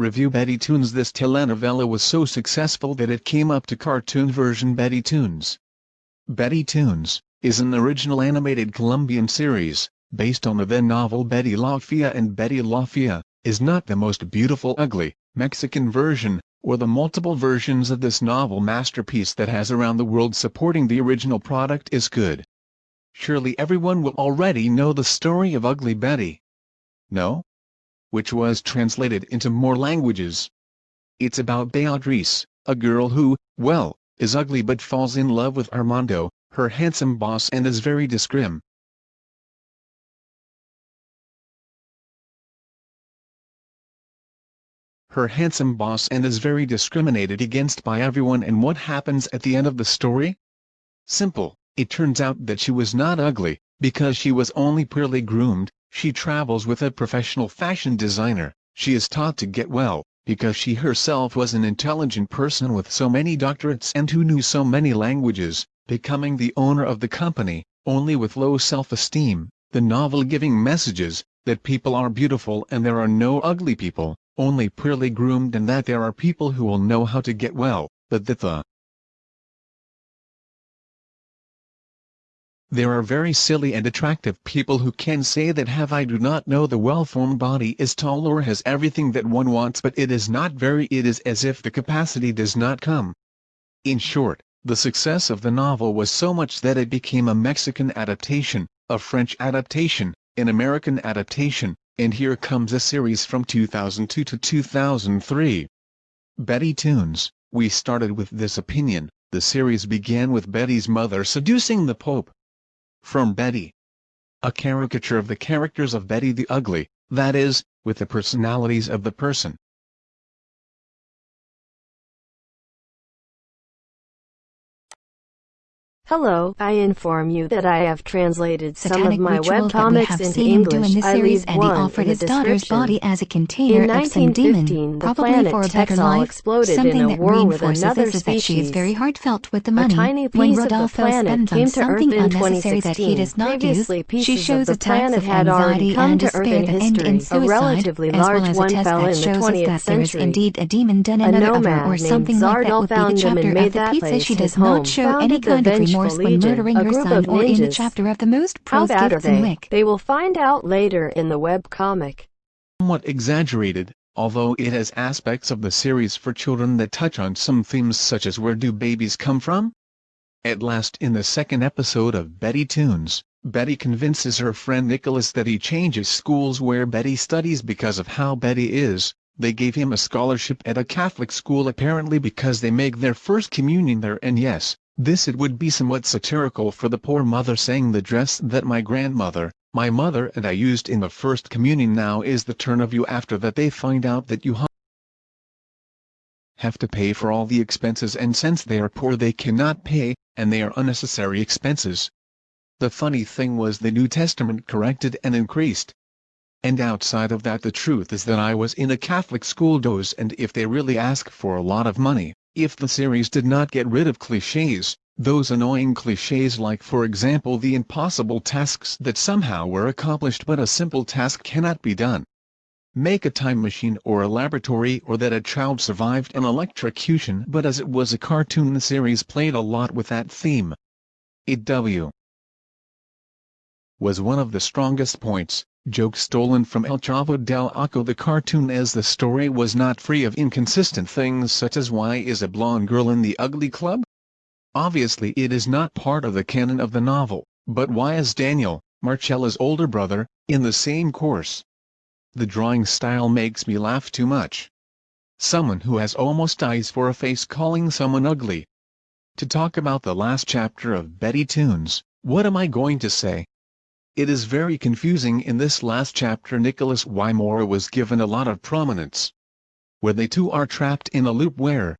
Review Betty Toons This telenovela was so successful that it came up to cartoon version Betty Toons. Betty Toons is an original animated Colombian series, based on the then novel Betty La Fea and Betty La Fea, is not the most beautiful ugly, Mexican version, or the multiple versions of this novel masterpiece that has around the world supporting the original product is good. Surely everyone will already know the story of Ugly Betty. No? which was translated into more languages. It's about Beatrice, a girl who, well, is ugly but falls in love with Armando, her handsome boss and is very discrim. Her handsome boss and is very discriminated against by everyone and what happens at the end of the story? Simple, it turns out that she was not ugly, because she was only poorly groomed, she travels with a professional fashion designer, she is taught to get well, because she herself was an intelligent person with so many doctorates and who knew so many languages, becoming the owner of the company, only with low self-esteem, the novel giving messages, that people are beautiful and there are no ugly people, only poorly groomed and that there are people who will know how to get well, but that the There are very silly and attractive people who can say that have I do not know the well-formed body is tall or has everything that one wants but it is not very it is as if the capacity does not come. In short, the success of the novel was so much that it became a Mexican adaptation, a French adaptation, an American adaptation, and here comes a series from 2002 to 2003. Betty Toons, we started with this opinion, the series began with Betty's mother seducing the Pope, from Betty. A caricature of the characters of Betty the Ugly, that is, with the personalities of the person. Hello, I inform you that I have translated some of my that we webcomics into seen him do English. in this I leave and he offered his daughter's body as a container In of some demon, probably for a better life. exploded in Something a that reinforces this is that she is very heartfelt with the A money. when piece of the Rodolfo spends came on to something Earth in unnecessary that he 2016. does not use, Previously, she pieces shows of the attacks planet of had already anxiety come and to Earth despair in that end in suicide, relatively as well large as a one test fell that in the shows us 20th that there is indeed a demon done another or something like that would be the chapter of made the that place she does not show any kind of Vengeful remorse when Legion, murdering a her group son of or in the chapter of the most How pros bad are gifts and they? wick. They will find out later in the webcomic. Somewhat exaggerated, although it has aspects of the series for children that touch on some themes such as where do babies come from? At last in the second episode of Betty Toons, Betty convinces her friend Nicholas that he changes schools where Betty studies because of how Betty is, they gave him a scholarship at a Catholic school apparently because they make their first communion there and yes, this it would be somewhat satirical for the poor mother saying the dress that my grandmother, my mother and I used in the first communion now is the turn of you after that they find out that you have to pay for all the expenses and since they are poor they cannot pay, and they are unnecessary expenses. The funny thing was the New Testament corrected and increased. And outside of that the truth is that I was in a Catholic school dose and if they really ask for a lot of money, if the series did not get rid of cliches, those annoying cliches like for example the impossible tasks that somehow were accomplished but a simple task cannot be done. Make a time machine or a laboratory or that a child survived an electrocution but as it was a cartoon the series played a lot with that theme. It W was one of the strongest points, jokes stolen from El Chavo del Ocho the cartoon as the story was not free of inconsistent things such as why is a blonde girl in the ugly club? Obviously it is not part of the canon of the novel, but why is Daniel, Marcela's older brother, in the same course? The drawing style makes me laugh too much. Someone who has almost eyes for a face calling someone ugly. To talk about the last chapter of Betty Toons, what am I going to say? It is very confusing in this last chapter Nicholas Wymora was given a lot of prominence. Where they two are trapped in a loop where,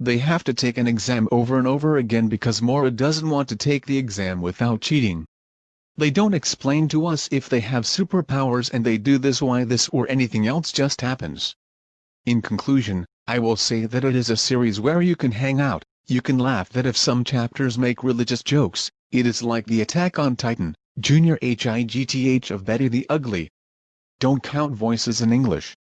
They have to take an exam over and over again because Mora doesn't want to take the exam without cheating. They don't explain to us if they have superpowers and they do this why this or anything else just happens. In conclusion, I will say that it is a series where you can hang out, you can laugh that if some chapters make religious jokes, it is like the Attack on Titan, Junior High of Betty the Ugly. Don't count voices in English.